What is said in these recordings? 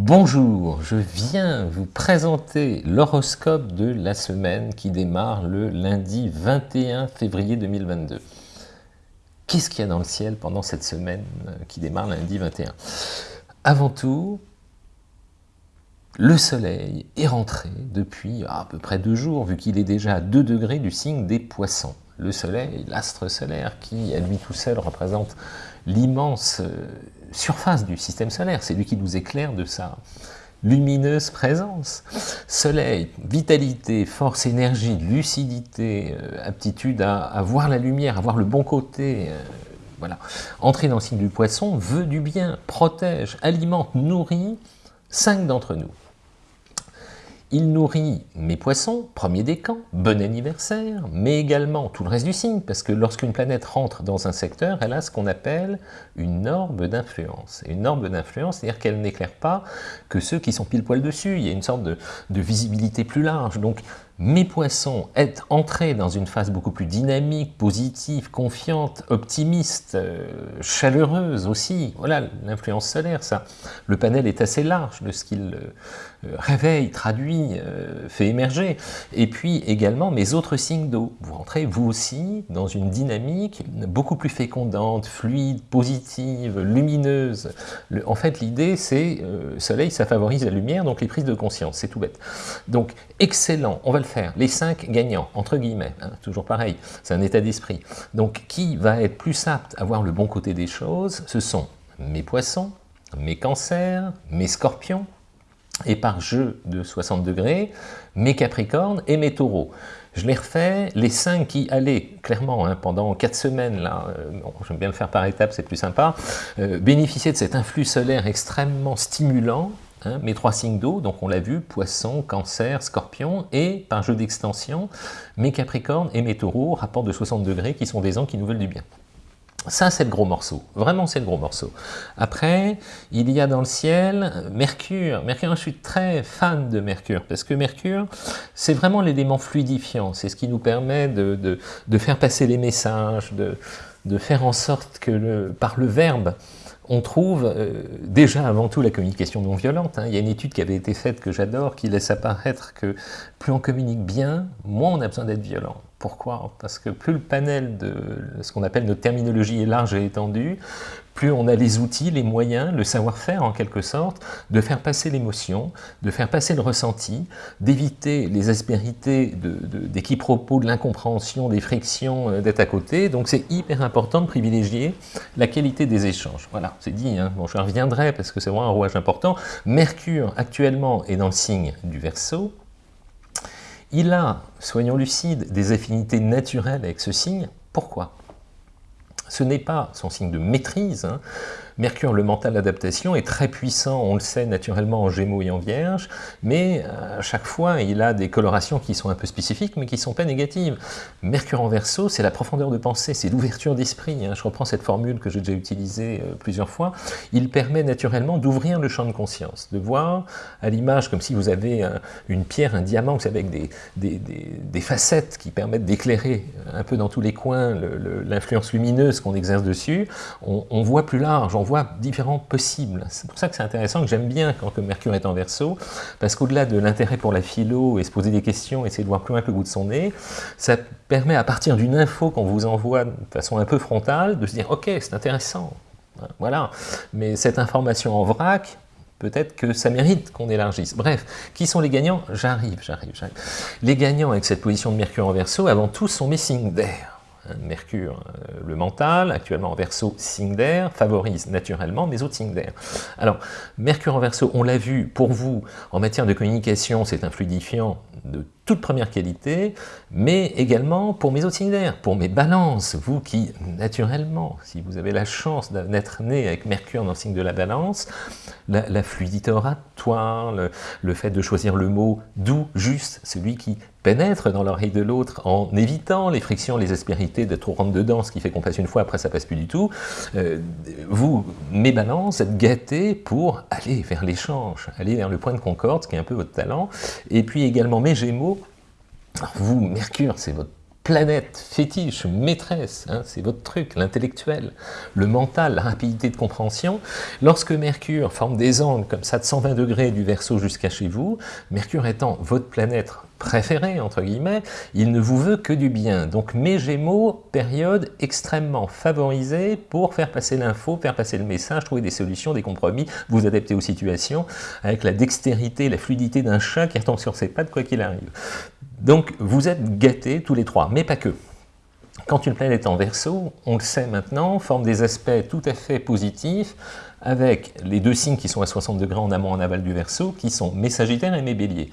Bonjour, je viens vous présenter l'horoscope de la semaine qui démarre le lundi 21 février 2022. Qu'est-ce qu'il y a dans le ciel pendant cette semaine qui démarre lundi 21 Avant tout, le soleil est rentré depuis à peu près deux jours, vu qu'il est déjà à 2 degrés du signe des poissons. Le soleil, l'astre solaire, qui à lui tout seul représente l'immense euh, surface du système solaire, c'est lui qui nous éclaire de sa lumineuse présence. Soleil, vitalité, force, énergie, lucidité, euh, aptitude à, voir la lumière, à voir le bon côté, euh, voilà. Entrer dans le signe du poisson veut du bien, protège, alimente, nourrit cinq d'entre nous. Il nourrit mes poissons, premier décan, bon anniversaire, mais également tout le reste du signe, parce que lorsqu'une planète rentre dans un secteur, elle a ce qu'on appelle une orbe d'influence. Une orbe d'influence, c'est-à-dire qu'elle n'éclaire pas que ceux qui sont pile poil dessus, il y a une sorte de, de visibilité plus large. Donc mes poissons être entrés dans une phase beaucoup plus dynamique, positive, confiante, optimiste, euh, chaleureuse aussi. Voilà l'influence solaire, ça. Le panel est assez large de ce qu'il euh, réveille, traduit, euh, fait émerger. Et puis également mes autres signes d'eau. Vous rentrez vous aussi dans une dynamique beaucoup plus fécondante, fluide, positive, lumineuse. en fait l'idée c'est, soleil ça favorise la lumière, donc les prises de conscience, c'est tout bête. Donc excellent, on va le Les cinq gagnants, entre guillemets, hein, toujours pareil, c'est un état d'esprit. Donc, qui va être plus apte à voir le bon côté des choses Ce sont mes poissons, mes cancers, mes scorpions, et par jeu de 60 degrés, mes capricornes et mes taureaux. Je les refais, les cinq qui allaient, clairement, hein, pendant quatre semaines, là, euh, j'aime bien le faire par étapes, c'est plus sympa, euh, bénéficier de cet influx solaire extrêmement stimulant, Hein, mes trois signes d'eau, donc on l'a vu, poisson, cancer, scorpion, et par jeu d'extension, mes capricornes et mes taureaux, rapport de 60 degrés, qui sont des ans qui nous veulent du bien. Ça, c'est le gros morceau. Vraiment, c'est le gros morceau. Après, il y a dans le ciel Mercure. Mercure, je suis très fan de Mercure, parce que Mercure, c'est vraiment l'élément fluidifiant. C'est ce qui nous permet de, faire passer les messages, de, faire en sorte que par le verbe, on trouve euh, déjà avant tout la communication non violente. Hein. Il y a une étude qui avait été faite que j'adore, qui laisse apparaître que plus on communique bien, moins on a besoin d'être violent. Pourquoi? Parce que plus le panel de ce qu'on appelle notre terminologie est large et étendue, plus on a les outils, les moyens, le savoir-faire en quelque sorte, de faire passer l'émotion, de faire passer le ressenti, d'éviter les aspérités des quiproquos, de l'incompréhension, des frictions, euh, d'être à côté. Donc c'est hyper important de privilégier la qualité des échanges. Voilà, c'est dit, hein. bon, je reviendrai parce que c'est vraiment un rouage important. Mercure actuellement est dans le signe du Verseau, il a, soyons lucides, des affinités naturelles avec ce signe. Pourquoi? Ce n'est pas son signe de maîtrise, hein. Mercure, le mental d'adaptation, est très puissant, on le sait naturellement en Gémeaux et en Vierge, mais euh, à chaque fois, il a des colorations qui sont un peu spécifiques, mais qui ne sont pas négatives. Mercure en Verseau, c'est la profondeur de pensée, c'est l'ouverture d'esprit. Hein. Je reprends cette formule que j'ai déjà utilisée euh, plusieurs fois. Il permet naturellement d'ouvrir le champ de conscience, de voir à l'image comme si vous avez une pierre, un diamant, vous savez, avec des, facettes qui permettent d'éclairer un peu dans tous les coins l'influence lumineuse qu'on exerce dessus. On, on voit plus large, voit différents possibles. C'est pour ça que c'est intéressant, que j'aime bien quand Mercure est en verso, parce qu'au-delà de l'intérêt pour la philo et se poser des questions, essayer de voir plus loin que le bout de son nez, ça permet à partir d'une info qu'on vous envoie de façon un peu frontale, de se dire « ok, c'est intéressant ». Voilà, mais cette information en vrac, peut-être que ça mérite qu'on élargisse. Bref, qui sont les gagnants? J'arrive, j'arrive, j'arrive. Les gagnants avec cette position de Mercure en verso, avant tout, sont mes signes d'air. Mercure, euh, le mental, actuellement en verso, signe d'air, favorise naturellement mes autres signes d'air. Alors, Mercure en verso, on l'a vu, pour vous, en matière de communication, c'est un fluidifiant de toute première qualité, mais également pour mes d'air, pour mes balances, vous qui, naturellement, si vous avez la chance d'être né avec Mercure dans le signe de la balance, la, fluidité oratoire, le, le, fait de choisir le mot doux, juste, celui qui pénètre dans l'oreille de l'autre en évitant les frictions, les aspérités d'être trop rentre dedans, ce qui fait qu'on passe une fois, après ça passe plus du tout, euh, vous, mes balances, êtes gâtés pour aller vers l'échange, aller vers le point de concorde, ce qui est un peu votre talent, et puis également mes gémeaux, vous, Mercure, c'est votre planète fétiche, maîtresse, hein, c'est votre truc, l'intellectuel, le mental, la rapidité de compréhension. Lorsque Mercure forme des angles comme ça de 120 degrés du Verseau jusqu'à chez vous, Mercure étant votre planète préféré, entre guillemets, il ne vous veut que du bien. Donc mes Gémeaux, période extrêmement favorisée pour faire passer l'info, faire passer le message, trouver des solutions, des compromis, vous adapter aux situations, avec la dextérité, la fluidité d'un chat qui retombe sur ses pattes quoi qu'il arrive. Donc vous êtes gâtés tous les trois, mais pas que. Quand une planète est en verso, on le sait maintenant, forme des aspects tout à fait positifs, avec les deux signes qui sont à 60 degrés en amont en aval du Verseau, qui sont mes Sagittaires et mes Béliers.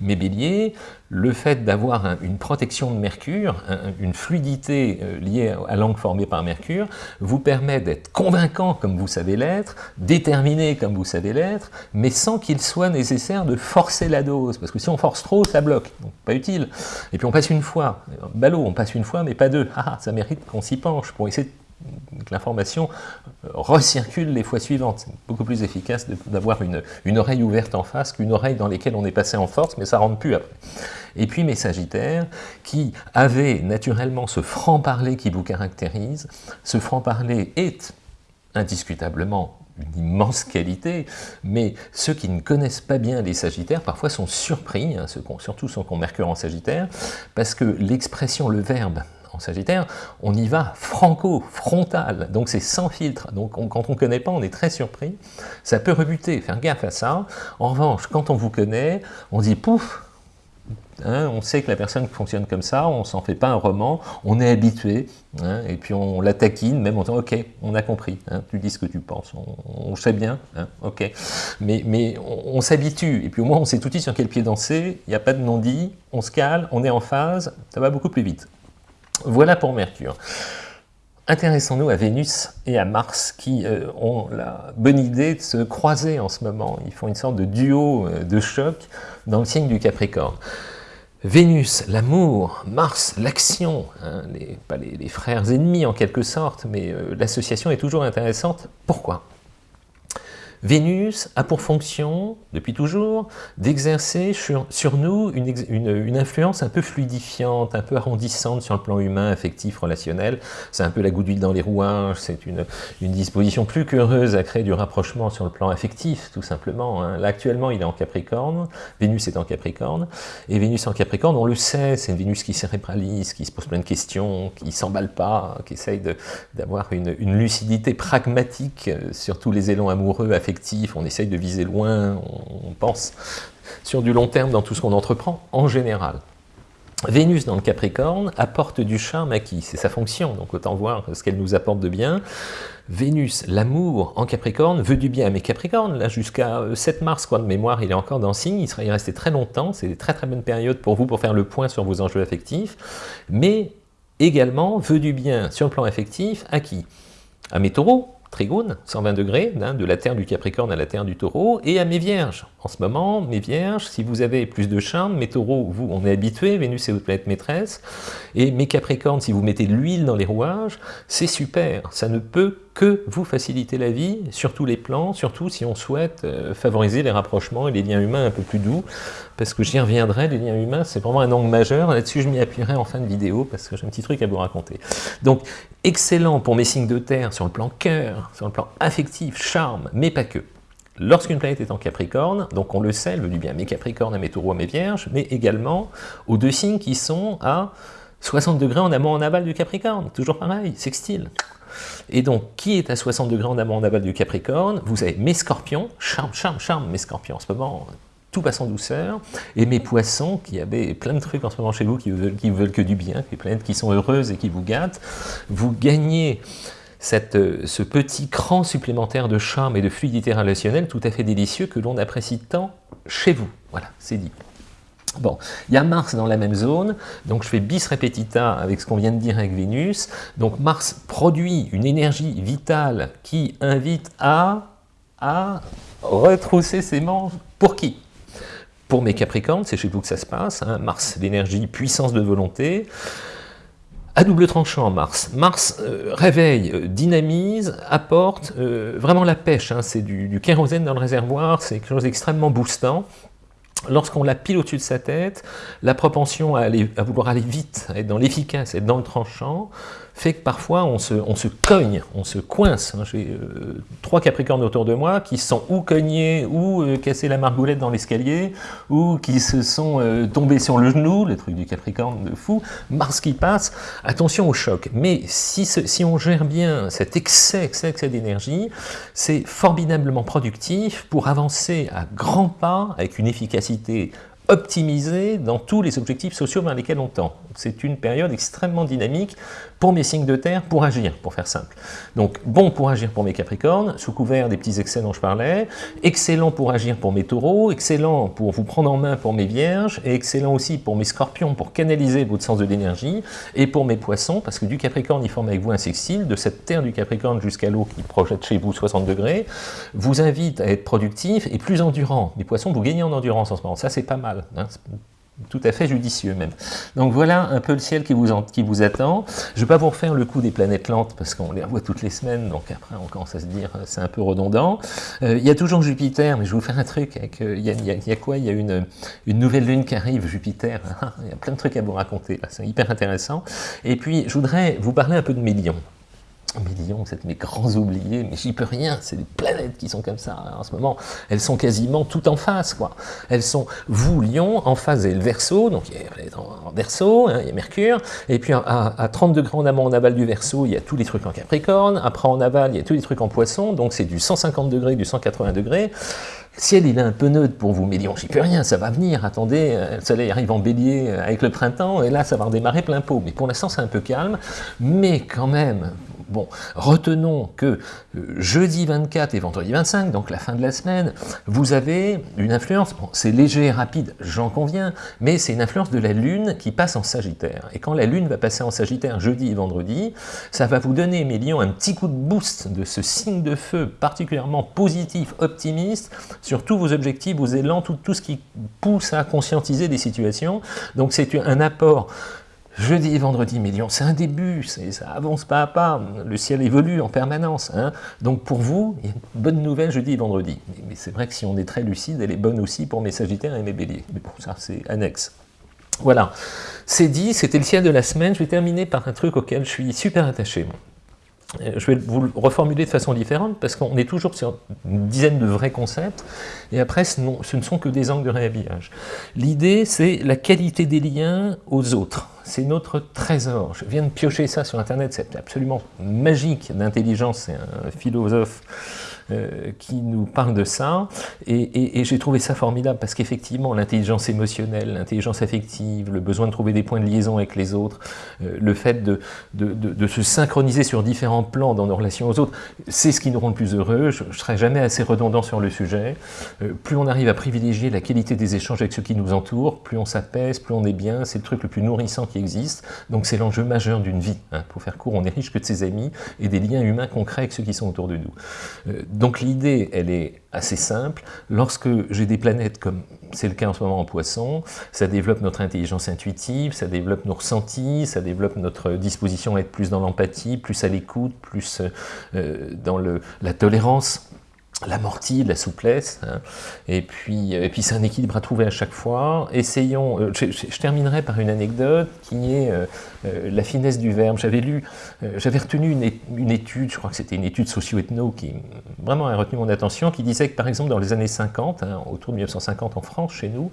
Mes Béliers, le fait d'avoir une protection de Mercure, une fluidité euh, liée à l'angle formé par Mercure, vous permet d'être convaincant comme vous savez l'être, déterminé comme vous savez l'être, mais sans qu'il soit nécessaire de forcer la dose, parce que si on force trop, ça bloque, donc pas utile. Et puis on passe une fois, ballot, on passe une fois, mais pas deux. Ah, ça mérite qu'on s'y penche pour essayer de que l'information euh, recircule les fois suivantes. C'est beaucoup plus efficace d'avoir une, oreille ouverte en face qu'une oreille dans laquelle on est passé en force, mais ça rentre plus après. Et puis mes Sagittaires, qui avaient naturellement ce franc-parler qui vous caractérise, ce franc-parler est indiscutablement une immense qualité, mais ceux qui ne connaissent pas bien les Sagittaires, parfois sont surpris, hein, surtout ceux qui ont Mercure en Sagittaire, parce que l'expression, le verbe, Sagittaire, on y va franco, frontal, donc c'est sans filtre. Donc quand on ne connaît pas, on est très surpris. Ça peut rebuter, faire gaffe à ça. En revanche, quand on vous connaît, on dit pouf, hein, on sait que la personne fonctionne comme ça, on s'en fait pas un roman, on est habitué, hein, et puis on la taquine, même en disant « ok, on a compris, hein, tu dis ce que tu penses, on, sait bien, ok ». Mais, mais on, s'habitue, et puis au moins on sait tout de suite sur quel pied danser, il n'y a pas de non-dit, on se cale, on est en phase, ça va beaucoup plus vite. Voilà pour Mercure. Intéressons-nous à Vénus et à Mars qui euh, ont la bonne idée de se croiser en ce moment. Ils font une sorte de duo euh, de choc dans le signe du Capricorne. Vénus, l'amour, Mars, l'action, hein, pas les, frères ennemis en quelque sorte, mais euh, l'association est toujours intéressante. Pourquoi? Vénus a pour fonction, depuis toujours, d'exercer sur, nous une, influence un peu fluidifiante, un peu arrondissante sur le plan humain, affectif, relationnel. C'est un peu la goutte d'huile dans les rouages, c'est une, disposition plus qu'heureuse à créer du rapprochement sur le plan affectif, tout simplement. Hein. Là, actuellement, il est en Capricorne, Vénus est en Capricorne, et Vénus en Capricorne, on le sait, c'est une Vénus qui cérébralise, qui se pose plein de questions, qui s'emballe pas, qui essaye d'avoir une, lucidité pragmatique sur tous les élans amoureux, affectifs, on essaye de viser loin, on pense sur du long terme dans tout ce qu'on entreprend, en général. Vénus dans le Capricorne apporte du charme à qui? C'est sa fonction, donc autant voir ce qu'elle nous apporte de bien. Vénus, l'amour en Capricorne, veut du bien à mes Capricornes, là jusqu'à 7 mars, quoi, de mémoire, il est encore dans signe, il sera y rester très longtemps, c'est une très très bonne période pour vous pour faire le point sur vos enjeux affectifs, mais également veut du bien sur le plan affectif à qui? À mes taureaux, Trigone, 120 degrés, hein, de la Terre du Capricorne à la Terre du Taureau, et à mes Vierges. En ce moment, mes Vierges, si vous avez plus de charme, mes Taureaux, vous, on est habitué, Vénus est votre planète maîtresse, et mes Capricornes, si vous mettez de l'huile dans les rouages, c'est super, ça ne peut que vous faciliter la vie, sur tous les plans, surtout si on souhaite euh, favoriser les rapprochements et les liens humains un peu plus doux, parce que j'y reviendrai, les liens humains, c'est vraiment un angle majeur, là-dessus je m'y appuierai en fin de vidéo, parce que j'ai un petit truc à vous raconter. Donc, excellent pour mes signes de terre sur le plan cœur, sur le plan affectif, charme, mais pas que. Lorsqu'une planète est en Capricorne, donc on le sait, elle veut du bien mes Capricornes, à mes Taureaux, mes Vierges, mais également aux deux signes qui sont à 60 degrés en amont en aval du Capricorne, toujours pareil, sextile. Et donc, qui est à 60 degrés en amont en aval du Capricorne? Vous avez mes scorpions, charme, charme, charme, mes scorpions. En ce moment, tout passe en douceur, et mes poissons, qui avaient plein de trucs en ce moment chez vous, qui veulent, qui veulent que du bien, planètes qui sont heureuses et qui vous gâtent, vous gagnez cette, ce petit cran supplémentaire de charme et de fluidité relationnelle tout à fait délicieux que l'on apprécie tant chez vous. Voilà, c'est dit. Bon, il y a Mars dans la même zone, donc je fais bis repetita avec ce qu'on vient de dire avec Vénus. Donc Mars produit une énergie vitale qui invite à, à retrousser ses manches. Pour qui? Pour mes Capricornes, c'est chez vous que ça se passe. Hein. Mars, l'énergie, puissance de volonté. À double tranchant, Mars. Mars euh, réveille, euh, dynamise, apporte euh, vraiment la pêche. Hein. C'est du, du kérosène dans le réservoir, c'est quelque chose d'extrêmement boostant. Lorsqu'on la pile au-dessus de sa tête, la propension à, à vouloir aller vite, à être dans l'efficace, être dans le tranchant, fait que parfois on se, on se cogne, on se coince. Hein. J'ai euh, trois capricornes autour de moi qui sont ou cognés, ou euh, cassés la margoulette dans l'escalier, ou qui se sont euh, tombés sur le genou, le truc du capricorne de fou, Mars qui passe, attention au choc. Mais si, si on gère bien cet excès, excès, excès d'énergie, c'est formidablement productif pour avancer à grands pas avec une efficacité optimisée dans tous les objectifs sociaux vers lesquels on tend. C'est une période extrêmement dynamique pour mes signes de terre pour agir, pour faire simple. Donc bon pour agir pour mes capricornes, sous couvert des petits excès dont je parlais, excellent pour agir pour mes taureaux, excellent pour vous prendre en main pour mes vierges, et excellent aussi pour mes scorpions pour canaliser votre sens de l'énergie, et pour mes poissons, parce que du capricorne il forme avec vous un sextile, de cette terre du capricorne jusqu'à l'eau qui projette chez vous 60 degrés, vous invite à être productif et plus endurant. Les poissons, vous gagnez en endurance en ce moment, ça c'est pas mal. Hein tout à fait judicieux même. Donc voilà un peu le ciel qui vous, qui vous attend. Je ne vais pas vous refaire le coup des planètes lentes parce qu'on les revoit toutes les semaines, donc après on commence à se dire euh, c'est un peu redondant. Euh, il y a toujours Jupiter, mais je vais vous faire un truc. Euh, il, y a, y a, quoi? Il y a une, une, nouvelle lune qui arrive, Jupiter. il y a plein de trucs à vous raconter, c'est hyper intéressant. Et puis je voudrais vous parler un peu de Mélion millions, êtes mes grands oubliés, mais j'y peux rien, c'est des planètes qui sont comme ça hein, en ce moment, elles sont quasiment toutes en face, quoi. Elles sont, vous, Lion, en face, et le Verseau, donc il y a en Verseau, hein, il y a Mercure, et puis à, 30 degrés en amont, en aval du Verseau, il y a tous les trucs en Capricorne, après en aval, il y a tous les trucs en Poisson, donc c'est du 150 degrés, du 180 degrés, ciel, il est un peu neutre pour vous, mais Lion, j'y peux rien, ça va venir, attendez, euh, le soleil arrive en bélier euh, avec le printemps, et là, ça va redémarrer plein pot. Mais pour l'instant, c'est un peu calme, mais quand même, Bon, retenons que euh, jeudi 24 et vendredi 25, donc la fin de la semaine, vous avez une influence, bon, c'est léger et rapide, j'en conviens, mais c'est une influence de la Lune qui passe en Sagittaire. Et quand la Lune va passer en Sagittaire jeudi et vendredi, ça va vous donner, mes lions, un petit coup de boost de ce signe de feu particulièrement positif, optimiste, sur tous vos objectifs, vos élans, tout, tout ce qui pousse à conscientiser des situations. Donc c'est un apport Jeudi et vendredi millions, c'est un début, ça avance pas à pas, le ciel évolue en permanence. Hein. Donc pour vous, il y a une bonne nouvelle jeudi et vendredi. Mais, c'est vrai que si on est très lucide, elle est bonne aussi pour mes sagittaires et mes béliers. Mais pour ça, c'est annexe. Voilà, c'est dit, c'était le ciel de la semaine. Je vais terminer par un truc auquel je suis super attaché. Euh, je vais vous le reformuler de façon différente parce qu'on est toujours sur une dizaine de vrais concepts et après ce, ne sont que des angles de réhabillage. L'idée c'est la qualité des liens aux autres, c'est notre trésor. Je viens de piocher ça sur internet, c'est absolument magique d'intelligence, c'est un philosophe euh, qui nous parle de ça, et, j'ai trouvé ça formidable, parce qu'effectivement, l'intelligence émotionnelle, l'intelligence affective, le besoin de trouver des points de liaison avec les autres, euh, le fait de, se synchroniser sur différents plans dans nos relations aux autres, c'est ce qui nous rend le plus heureux, je ne serai jamais assez redondant sur le sujet, euh, plus on arrive à privilégier la qualité des échanges avec ceux qui nous entourent, plus on s'apaise, plus on est bien, c'est le truc le plus nourrissant qui existe, donc c'est l'enjeu majeur d'une vie. Hein. Pour faire court, on est riche que de ses amis et des liens humains concrets avec ceux qui sont autour de nous. Donc l'idée, elle est assez simple. Lorsque j'ai des planètes, comme c'est le cas en ce moment en poisson, ça développe notre intelligence intuitive, ça développe nos ressentis, ça développe notre disposition à être plus dans l'empathie, plus à l'écoute, plus euh, dans le, la tolérance l'amorti, la souplesse, hein. et puis, euh, puis c'est un équilibre à trouver à chaque fois. Essayons, euh, je, terminerai par une anecdote qui est euh, la finesse du verbe. J'avais lu, j'avais retenu une, étude, je crois que c'était une étude socio-ethno qui vraiment a retenu mon attention, qui disait que par exemple dans les années 50, hein, autour de 1950 en France, chez nous,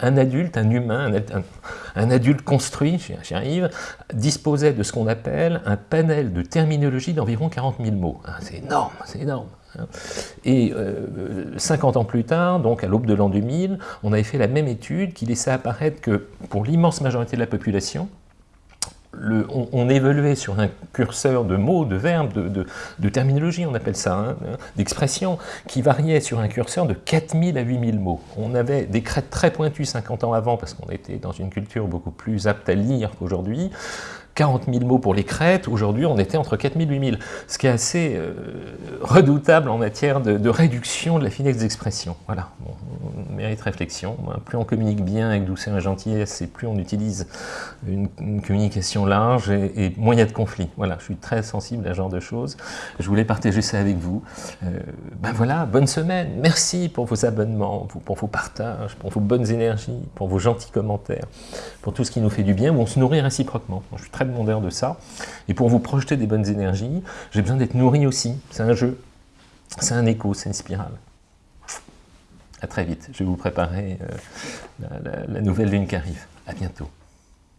un adulte, un humain, un, adulte construit, j'y arrive, disposait de ce qu'on appelle un panel de terminologie d'environ 40 000 mots. Ah, c'est énorme, c'est énorme. Et 50 euh, ans plus tard, donc à l'aube de l'an 2000, on avait fait la même étude qui laissait apparaître que pour l'immense majorité de la population, on, évoluait sur un curseur de mots, de verbes, de, terminologie, on appelle ça, hein, d'expression, qui variait sur un curseur de 4000 à 8000 mots. On avait des crêtes très pointues 50 ans avant, parce qu'on était dans une culture beaucoup plus apte à lire qu'aujourd'hui, 40 000 mots pour les crêtes, aujourd'hui on était entre 4 000 et 8 000, ce qui est assez euh, redoutable en matière de, réduction de la finesse d'expression. Voilà, mérite réflexion. Plus on communique bien avec douceur et gentillesse, et plus on utilise une, communication large, et, a de conflits. Voilà, je suis très sensible à ce genre de choses. Je voulais partager ça avec vous. Euh, ben voilà, bonne semaine. Merci pour vos abonnements, pour, vos partages, pour vos bonnes énergies, pour vos gentils commentaires, pour tout ce qui nous fait du bien, où on se nourrit réciproquement. Demandeur de ça. Et pour vous projeter des bonnes énergies, j'ai besoin d'être nourri aussi. C'est un jeu, c'est un écho, c'est une spirale. À très vite. Je vais vous préparer euh, la, la nouvelle lune qui arrive. À bientôt.